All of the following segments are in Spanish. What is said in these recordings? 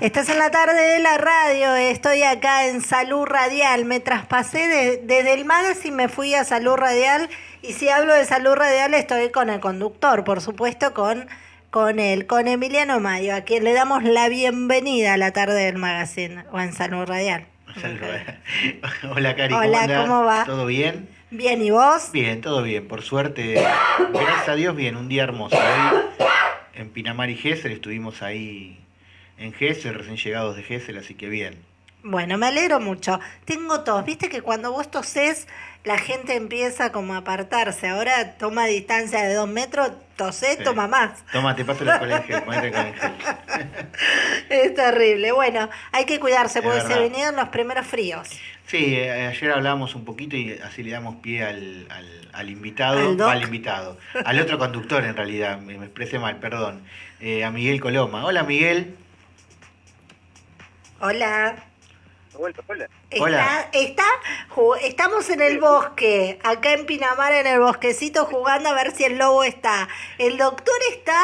Estás en la tarde de la radio, estoy acá en Salud Radial. Me traspasé desde el magazine, me fui a Salud Radial. Y si hablo de Salud Radial, estoy con el conductor, por supuesto, con, con él, con Emiliano Mayo, a quien le damos la bienvenida a la tarde del magazine o en Salud Radial. Hola, Cari. Hola, ¿cómo, va? ¿Todo bien? Bien, ¿y vos? Bien, todo bien, por suerte. Gracias a Dios, bien, un día hermoso. Hoy en Pinamar y Gesell estuvimos ahí en Gesell, recién llegados de Gesell, así que bien. Bueno, me alegro mucho. Tengo tos. Viste que cuando vos tosés, la gente empieza como a apartarse. Ahora toma distancia de dos metros, tosé, toma más. Toma, te paso el colegio, ponete con el Es terrible. Bueno, hay que cuidarse porque se vinieron los primeros fríos. Sí, eh, ayer hablamos un poquito y así le damos pie al, al, invitado, ¿Al, invitado, al otro conductor en realidad, me, expresé mal, perdón, eh, a Miguel Coloma. Hola Miguel. Hola. Hola, hola. Está, estamos en el bosque, acá en Pinamar, en el bosquecito, jugando a ver si el lobo está. ¿El doctor está?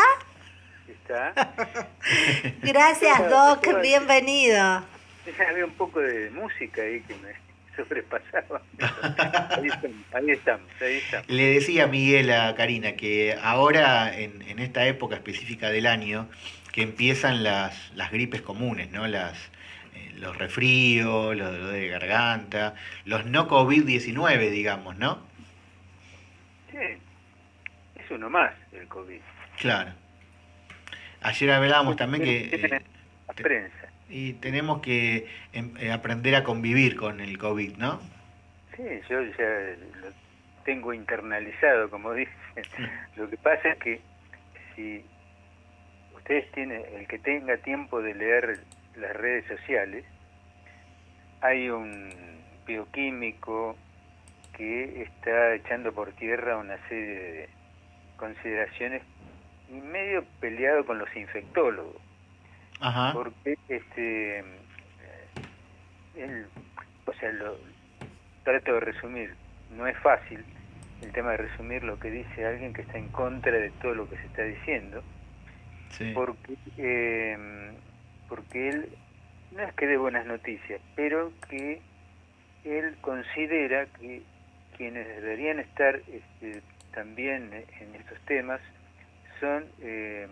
Está. Gracias, Doc, bienvenido había un poco de música ahí que me sobrepasaba. ahí, estamos, ahí estamos, Le decía Miguel a Karina que ahora, en, en esta época específica del año, que empiezan las, las gripes comunes, ¿no? Las, eh, los resfríos, los de garganta, los no COVID-19, digamos, ¿no? Sí, es uno más el COVID. Claro. Lo hablábamos también que... la prensa. Y tenemos que em, eh, aprender a convivir con el COVID, ¿no? Sí, yo ya lo tengo internalizado, como dicen. Lo que pasa es que si ustedes tienen, el que tenga tiempo de leer las redes sociales, hay un bioquímico que está echando por tierra una serie de consideraciones y medio peleado con los infectólogos. Porque este, él, o sea, lo trato de resumir, no es fácil el tema de resumir lo que dice alguien que está en contra de todo lo que se está diciendo, porque, eh, porque él no es que dé buenas noticias, pero que él considera que quienes deberían estar este, también en estos temas son eh,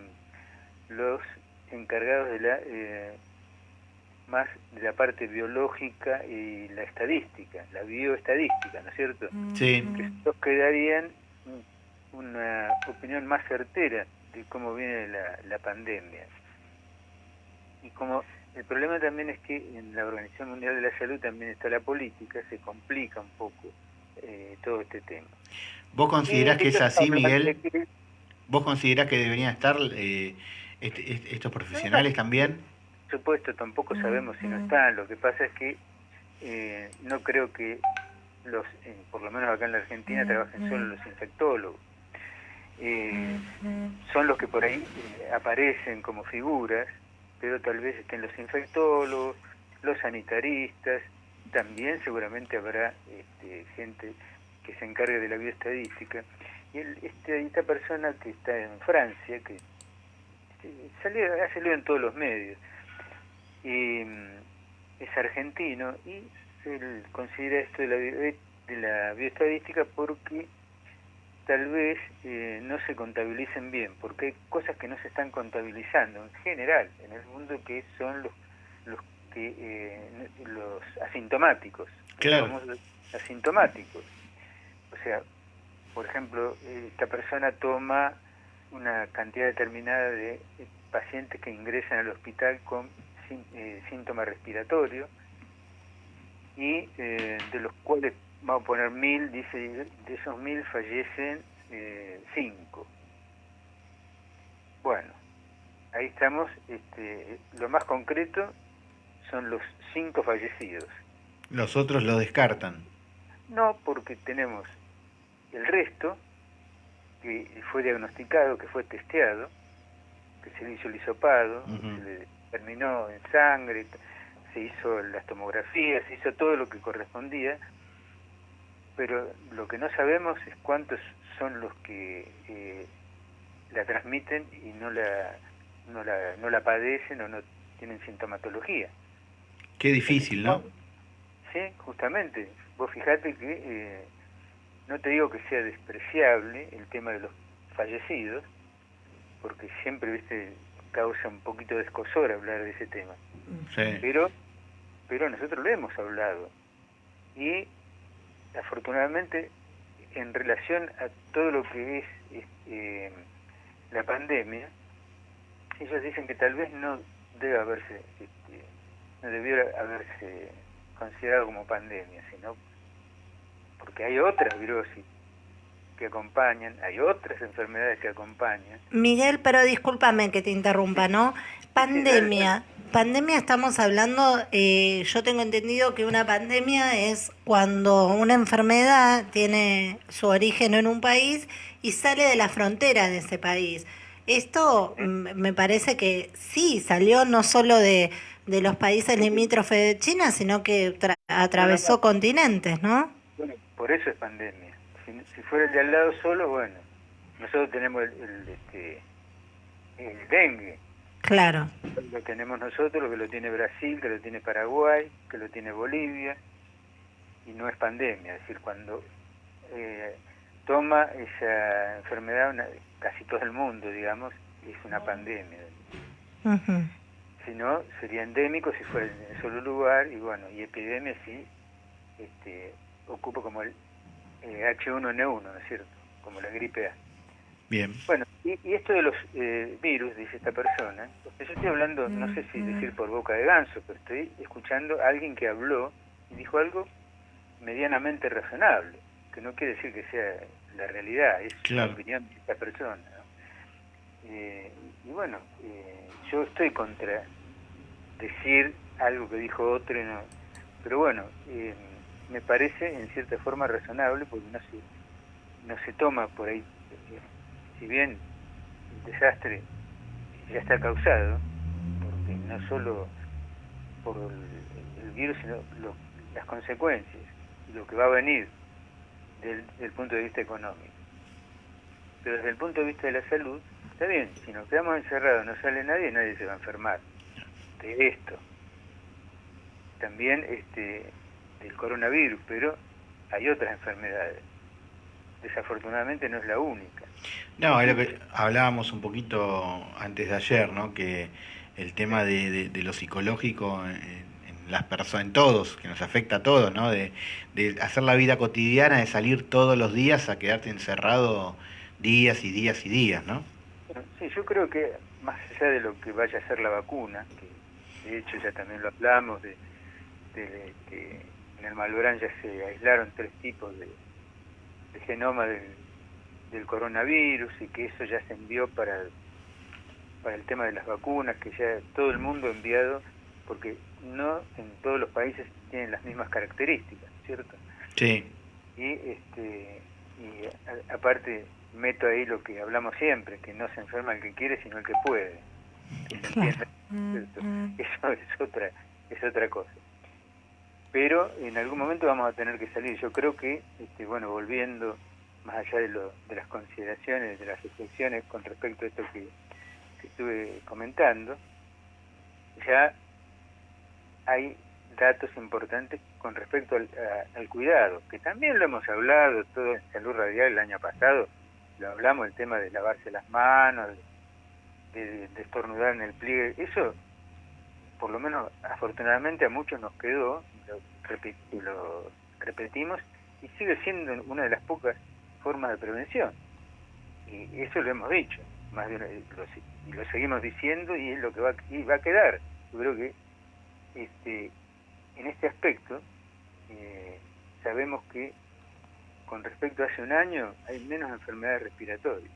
los encargados de la eh, más de la parte biológica y la estadística, la bioestadística, ¿no es cierto? Sí. Que estos quedarían una opinión más certera de cómo viene la, la pandemia. Y como el problema también es que en la Organización Mundial de la Salud también está la política, se complica un poco eh, todo este tema. ¿Vos considerás que es así, Miguel? ¿Vos considerás que deberían estar eh, este, estos profesionales también? Por supuesto, tampoco sabemos si no están. Lo que pasa es que eh, no creo que los, eh, por lo menos acá en la Argentina, trabajen solo los infectólogos. Eh, son los que por ahí aparecen como figuras, pero tal vez estén los infectólogos, los sanitaristas, también seguramente habrá este, gente que se encargue de la bioestadística. Y este, esta persona que está en Francia, que salió, ha salido en todos los medios. Y, mm, es argentino y él considera esto de la, de la bioestadística porque tal vez eh, no se contabilicen bien, porque hay cosas que no se están contabilizando en general en el mundo que son los los que eh, los asintomáticos, claro. los asintomáticos. O sea, por ejemplo, esta persona toma una cantidad determinada de pacientes que ingresan al hospital con eh, síntomas respiratorios y eh, de los cuales, vamos a poner mil, dice, de esos mil fallecen eh, cinco. Bueno, ahí estamos, este, lo más concreto son los cinco fallecidos. ¿Los otros lo descartan? No, porque tenemos el resto, que fue diagnosticado, que fue testeado, que se le hizo el hisopado, se le terminó en sangre, se hizo las tomografías, se hizo todo lo que correspondía, pero lo que no sabemos es cuántos son los que eh, la transmiten y no la, no la, no la padecen o no tienen sintomatología. Qué difícil, ¿no? Sí, justamente. Vos fijate que eh, no te digo que sea despreciable el tema de los fallecidos, porque siempre, viste, causa un poquito de escosor hablar de ese tema. Sí. Pero, pero nosotros lo hemos hablado. Y afortunadamente, en relación a todo lo que es este, la pandemia, ellos dicen que tal vez no debe haberse, este, no debiera haberse considerado como pandemia, sino porque hay otras virosis que acompañan, hay otras enfermedades que acompañan. Miguel, pero discúlpame que te interrumpa, ¿no? Pandemia. Pandemia estamos hablando, eh, yo tengo entendido que una pandemia es cuando una enfermedad tiene su origen en un país y sale de la frontera de ese país. Esto me parece que sí, salió no solo de, de los países limítrofes de China, sino que atravesó continentes, ¿no? Por eso es pandemia. Si, si, fuera el de al lado solo, bueno, nosotros tenemos el, el, este, el dengue. Claro. Lo tenemos nosotros, lo que lo tiene Brasil, que lo tiene Paraguay, que lo tiene Bolivia, y no es pandemia. Es decir, cuando eh, toma esa enfermedad una, casi todo el mundo, digamos, es una pandemia. Uh -huh. Si no, sería endémico si fuera en solo lugar, y bueno, y epidemia sí este, ocupa como el eh, H1N1, ¿no es cierto? Como la gripe A. Bien. Bueno, y, y esto de los eh, virus, dice esta persona, yo estoy hablando, no sé si decir por boca de ganso, pero estoy escuchando a alguien que habló y dijo algo medianamente razonable, que no quiere decir que sea la realidad, es claro. la opinión de esta persona. ¿no? Eh, y bueno, eh, yo estoy contra decir algo que dijo otro, no, pero bueno, eh, me parece en cierta forma razonable porque no se, no se toma por ahí, eh, si bien el desastre ya está causado, porque no solo por el, virus, sino lo, las consecuencias, lo que va a venir del, del punto de vista económico. Pero desde el punto de vista de la salud, está bien, si nos quedamos encerrados, no sale nadie, nadie se va a enfermar de esto. También este del coronavirus, pero hay otras enfermedades. Desafortunadamente no es la única. No, es lo que hablábamos un poquito antes de ayer, ¿no? Que el tema de, de, de lo psicológico en, en las personas, en todos, que nos afecta a todos, ¿no? De, de hacer la vida cotidiana, de salir todos los días a quedarte encerrado días y días y días, ¿no? Sí, yo creo que más allá de lo que vaya a ser la vacuna, que de hecho ya también lo hablamos, de, de que en el Malbrán ya se aislaron tres tipos de, de genoma del, del, coronavirus y que eso ya se envió para, para el tema de las vacunas, que ya todo el mundo ha enviado, porque no en todos los países tienen las mismas características, ¿cierto? Sí. Y, este, y a, aparte meto ahí lo que hablamos siempre, que no se enferma el que quiere, sino el que puede. Que se entiende, Eso es otra, es otra cosa. Pero en algún momento vamos a tener que salir. Yo creo que, este, bueno, volviendo más allá de, lo, de las consideraciones, de las reflexiones con respecto a esto que, estuve comentando, ya hay datos importantes con respecto al, cuidado, que también lo hemos hablado todo en Salud Radial el año pasado, lo hablamos, el tema de lavarse las manos, de estornudar en el pliegue, eso por lo menos afortunadamente a muchos nos quedó, lo, repet, lo repetimos, y sigue siendo una de las pocas formas de prevención. Y eso lo hemos dicho, más de una, lo, y lo seguimos diciendo y es lo que va, y va a quedar. Yo creo que este, en este aspecto eh, sabemos que con respecto a hace un año hay menos enfermedades respiratorias.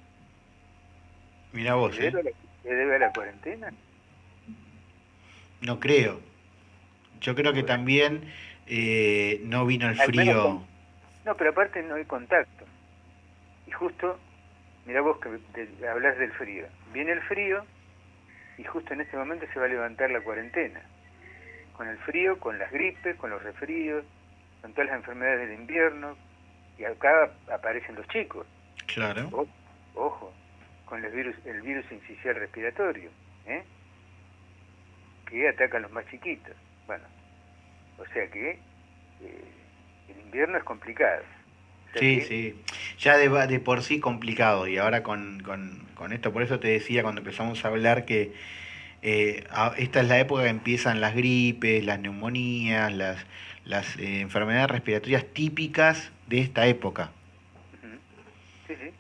Mira vos, ¿Se debe, ¿eh? ¿Se debe a la cuarentena? No creo. Yo creo que también eh, no vino el frío. No, pero aparte no hay contacto. Y justo, mira vos que de, hablas del frío. Viene el frío y justo en este momento se va a levantar la cuarentena. Con el frío, con las gripes, con los resfríos, con todas las enfermedades del invierno. Y acá aparecen los chicos. Claro. O, ojo, con el virus, el virus incisional respiratorio. ¿eh? que atacan a los más chiquitos. Bueno, o sea que eh, el invierno es complicado. sí, sí, ya de, de, por sí complicado y ahora con, con, con, esto, por eso te decía cuando empezamos a hablar que eh, esta es la época que empiezan las gripes, las neumonías, las, las eh, enfermedades respiratorias típicas de esta época. Sí, sí.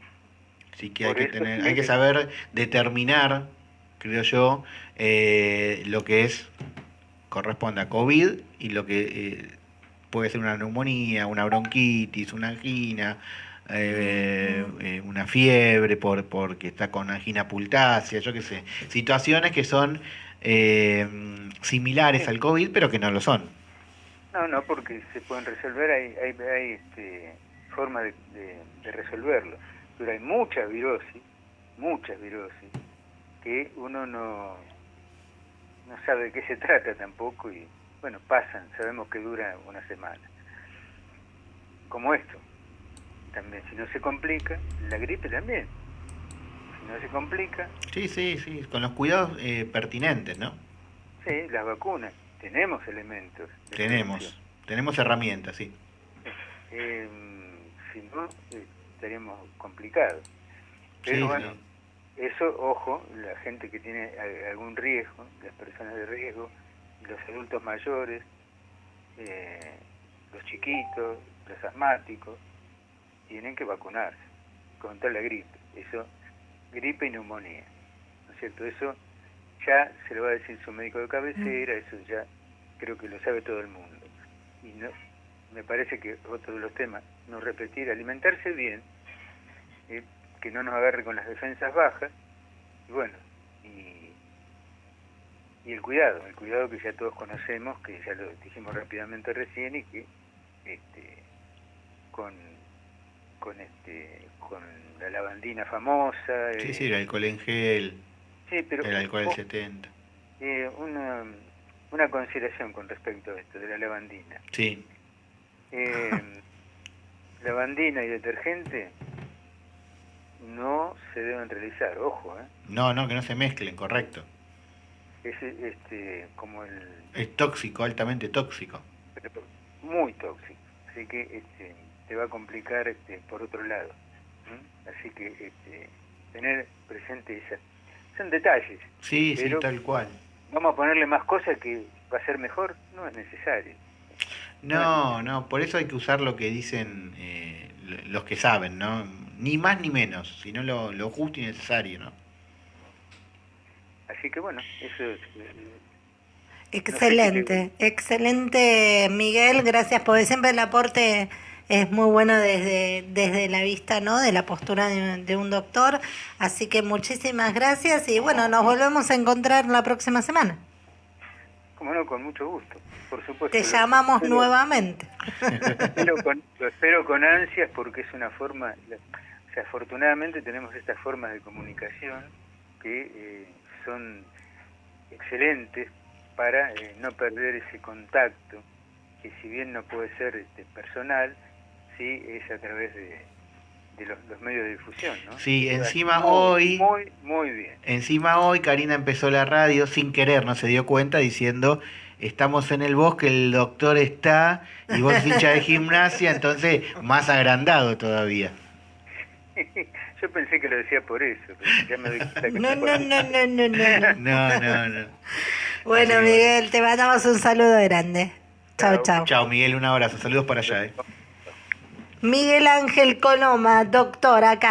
Así que hay que, tener, hay que saber determinar, creo yo, eh, lo que es corresponde a COVID y lo que eh, puede ser una neumonía, una bronquitis, una angina, eh, eh, una fiebre por porque está con angina pultácea, yo qué sé, situaciones que son eh, similares al COVID pero que no lo son. No, no, porque se pueden resolver, hay, hay, hay este, forma de, de, resolverlo, pero hay muchas virosis, muchas virosis, que uno no, no sabe de qué se trata tampoco y bueno, pasan, sabemos que dura una semana. Como esto, también, si no se complica, la gripe también. Si no se complica... Sí, sí, sí, con los cuidados eh, pertinentes, ¿no? Sí, las vacunas, tenemos elementos. Tenemos, tenemos herramientas, sí. Eh, si no, eh, estaríamos complicados. Pero bueno, eso, ojo, la gente que tiene algún riesgo, las personas de riesgo, los adultos mayores, eh, los chiquitos, los asmáticos, tienen que vacunarse contra la gripe. Eso, gripe y neumonía. ¿No es cierto? Eso ya se lo va a decir su médico de cabecera, eso ya creo que lo sabe todo el mundo. Y no, me parece que otro de los temas, no repetir, alimentarse bien, eh, que no nos agarre con las defensas bajas, y bueno, y, y el cuidado, el cuidado que ya todos conocemos, que ya lo dijimos rápidamente recién, y que este, con con este con la lavandina famosa. Sí, sí, el alcohol en gel. Sí, pero el alcohol del 70. Eh, una, una consideración con respecto a esto de la lavandina. Sí. Eh, lavandina y detergente no se deben realizar, ojo, ¿eh? No, no, que no se mezclen, correcto. Es este, como el... Es tóxico, altamente tóxico. muy tóxico. Así que este, te va a complicar este, por otro lado. Así que este, tener presente esa... Son detalles. Sí, sí, tal cual. Vamos a ponerle más cosas que va a ser mejor, no es necesario. No, no, por eso hay que usar lo que dicen eh, los que saben, ¿no? Ni más ni menos, sino lo, lo justo y necesario, ¿no? Así que bueno, eso es... Excelente, no sé excelente Miguel, gracias por siempre el aporte es muy bueno desde, desde la vista, ¿no? De la postura de, de, un doctor. Así que muchísimas gracias y bueno, nos volvemos a encontrar la próxima semana. Como no, con mucho gusto, por supuesto. Te llamamos lo, nuevamente. Lo espero, con, lo espero con ansias porque es una forma, o sea, afortunadamente tenemos estas formas de comunicación que eh, son excelentes para eh, no perder ese contacto, que si bien no puede ser este, personal, sí es a través de, de los, los, medios de difusión, ¿no? Sí, encima muy, hoy... Muy, muy bien. Encima hoy Karina empezó la radio sin querer, no se dio cuenta, diciendo, estamos en el bosque, el doctor está, y vos hincha de gimnasia, entonces más agrandado todavía. Yo pensé que lo decía por eso. Ya me doy cuenta que no, no, no, no, no, no. No, no, no. Bueno, Miguel, te mandamos un saludo grande. Chao, chao. Chao, Miguel, un abrazo. Saludos para allá. Eh. Miguel Ángel Coloma, doctor acá.